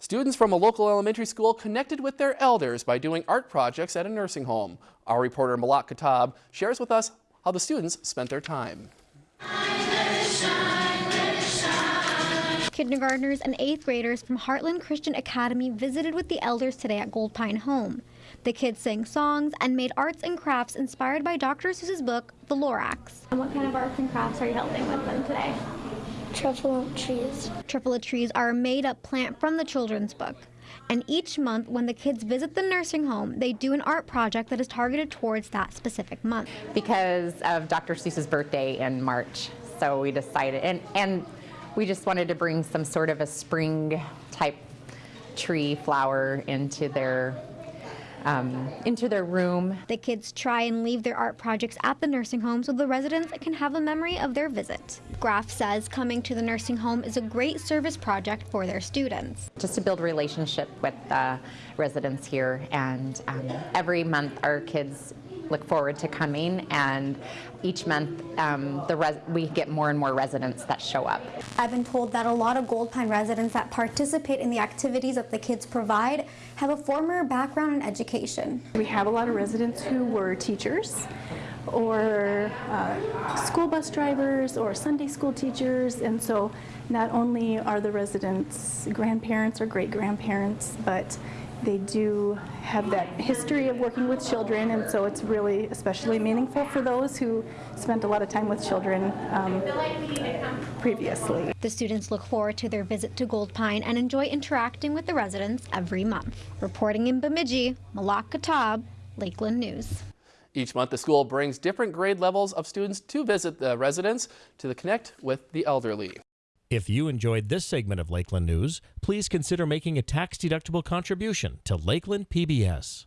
Students from a local elementary school connected with their elders by doing art projects at a nursing home. Our reporter Malak Katab shares with us how the students spent their time. Kindergartners and eighth graders from Heartland Christian Academy visited with the elders today at Gold Pine Home. The kids sang songs and made arts and crafts inspired by Dr. Seuss's book, The Lorax. And what kind of arts and crafts are you helping with them today? Truffle trees. Truffula trees are a made up plant from the children's book. And each month, when the kids visit the nursing home, they do an art project that is targeted towards that specific month. Because of Dr. Seuss's birthday in March, so we decided, and, and we just wanted to bring some sort of a spring type tree flower into their um, into their room. The kids try and leave their art projects at the nursing home so the residents can have a memory of their visit. Graff says coming to the nursing home is a great service project for their students. Just to build relationship with the residents here and um, every month our kids look forward to coming and each month um, the we get more and more residents that show up. I've been told that a lot of Gold Pine residents that participate in the activities that the kids provide have a former background in education. We have a lot of residents who were teachers or uh, school bus drivers or Sunday school teachers and so not only are the residents grandparents or great grandparents but they do have that history of working with children, and so it's really especially meaningful for those who spent a lot of time with children um, previously. The students look forward to their visit to Gold Pine and enjoy interacting with the residents every month. Reporting in Bemidji, Malak Katab, Lakeland News. Each month, the school brings different grade levels of students to visit the residents to connect with the elderly. If you enjoyed this segment of Lakeland News, please consider making a tax-deductible contribution to Lakeland PBS.